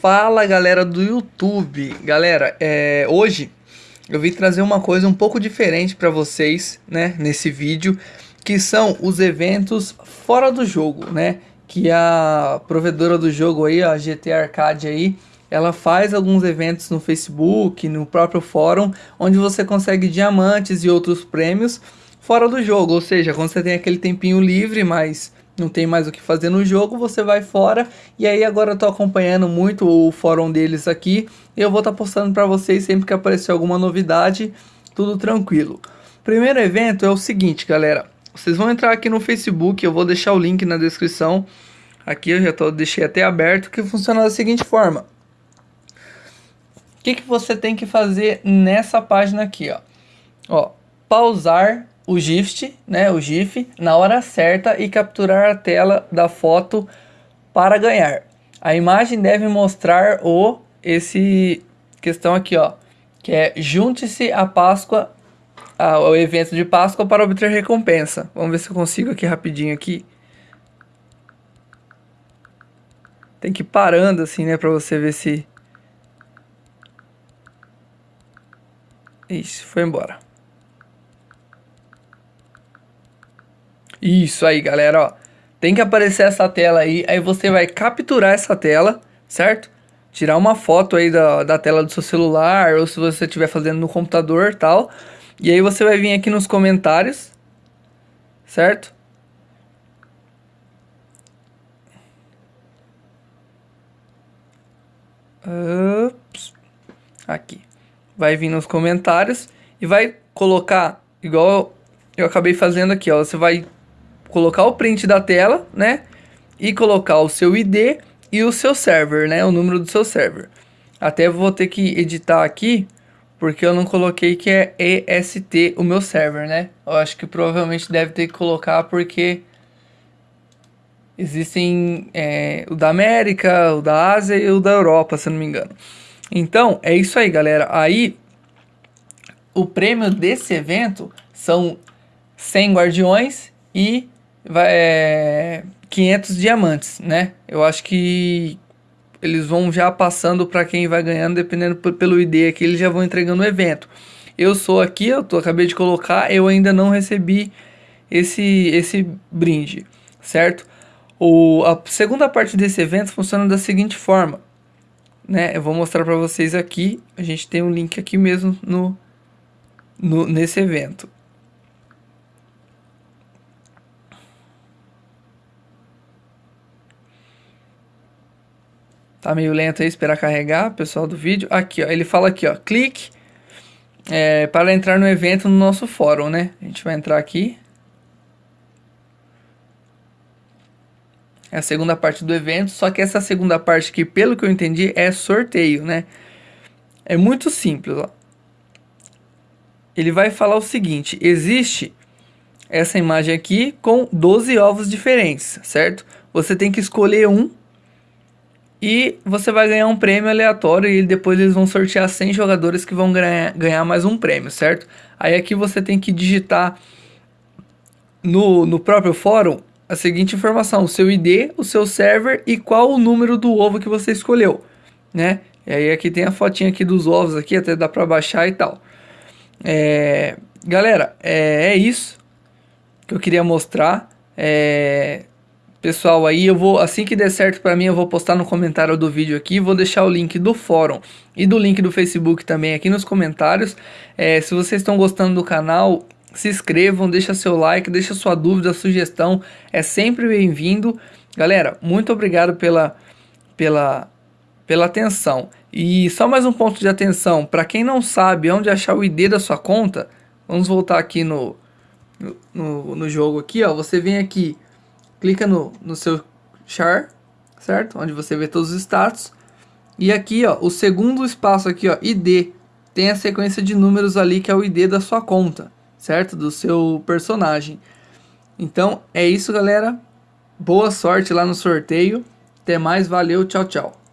Fala galera do YouTube, galera, é, hoje eu vim trazer uma coisa um pouco diferente para vocês, né, nesse vídeo, que são os eventos fora do jogo, né, que a provedora do jogo aí, a GT Arcade aí, ela faz alguns eventos no Facebook, no próprio fórum, onde você consegue diamantes e outros prêmios fora do jogo, ou seja, quando você tem aquele tempinho livre, mas não tem mais o que fazer no jogo, você vai fora. E aí agora eu tô acompanhando muito o fórum deles aqui. Eu vou estar tá postando para vocês sempre que aparecer alguma novidade, tudo tranquilo. Primeiro evento é o seguinte, galera. Vocês vão entrar aqui no Facebook, eu vou deixar o link na descrição. Aqui eu já tô, deixei até aberto, que funciona da seguinte forma. O que, que você tem que fazer nessa página aqui, ó? Ó, pausar o GIF, né, o GIF, na hora certa e capturar a tela da foto para ganhar. A imagem deve mostrar o esse questão aqui, ó, que é junte-se à Páscoa, ao evento de Páscoa para obter recompensa. Vamos ver se eu consigo aqui rapidinho aqui. Tem que ir parando assim, né, para você ver se Isso, foi embora. Isso aí, galera, ó. Tem que aparecer essa tela aí, aí você vai capturar essa tela, certo? Tirar uma foto aí da, da tela do seu celular, ou se você estiver fazendo no computador tal. E aí você vai vir aqui nos comentários, certo? Ups. Aqui. Vai vir nos comentários e vai colocar, igual eu acabei fazendo aqui, ó. Você vai colocar o print da tela, né? E colocar o seu ID e o seu server, né? O número do seu server. Até vou ter que editar aqui, porque eu não coloquei que é EST o meu server, né? Eu acho que provavelmente deve ter que colocar porque existem é, o da América, o da Ásia e o da Europa, se não me engano. Então, é isso aí, galera. Aí, o prêmio desse evento são 100 guardiões e vai, é, 500 diamantes, né? Eu acho que eles vão já passando para quem vai ganhando, dependendo pelo ID aqui, eles já vão entregando o evento. Eu sou aqui, eu tô, acabei de colocar, eu ainda não recebi esse, esse brinde, certo? O, a segunda parte desse evento funciona da seguinte forma, né? Eu vou mostrar para vocês aqui, a gente tem um link aqui mesmo no, no nesse evento. Tá meio lento aí, esperar carregar, pessoal do vídeo. Aqui, ó, ele fala aqui, ó, clique é, para entrar no evento no nosso fórum, né? A gente vai entrar aqui. É a segunda parte do evento, só que essa segunda parte aqui, pelo que eu entendi, é sorteio, né? É muito simples, ó. Ele vai falar o seguinte, existe essa imagem aqui com 12 ovos diferentes, certo? Você tem que escolher um e você vai ganhar um prêmio aleatório e depois eles vão sortear 100 jogadores que vão ganhar, mais um prêmio, certo? Aí aqui você tem que digitar no, no próprio fórum a seguinte informação, o seu ID, o seu server e qual o número do ovo que você escolheu, né? E aí aqui tem a fotinha aqui dos ovos aqui, até dá pra baixar e tal. É, galera, é, é isso que eu queria mostrar. É, Pessoal, aí eu vou, assim que der certo para mim, eu vou postar no comentário do vídeo aqui, vou deixar o link do fórum e do link do Facebook também aqui nos comentários. É, se vocês estão gostando do canal, se inscrevam, deixa seu like, deixa sua dúvida, sugestão, é sempre bem-vindo. Galera, muito obrigado pela, pela, pela atenção. E só mais um ponto de atenção, para quem não sabe onde achar o ID da sua conta, vamos voltar aqui no, no, no jogo aqui, ó, você vem aqui clica no, no seu char, certo? Onde você vê todos os status. E aqui, ó, o segundo espaço aqui, ó, ID, tem a sequência de números ali que é o ID da sua conta, certo? Do seu personagem. Então, é isso, galera. Boa sorte lá no sorteio. Até mais, valeu, tchau, tchau.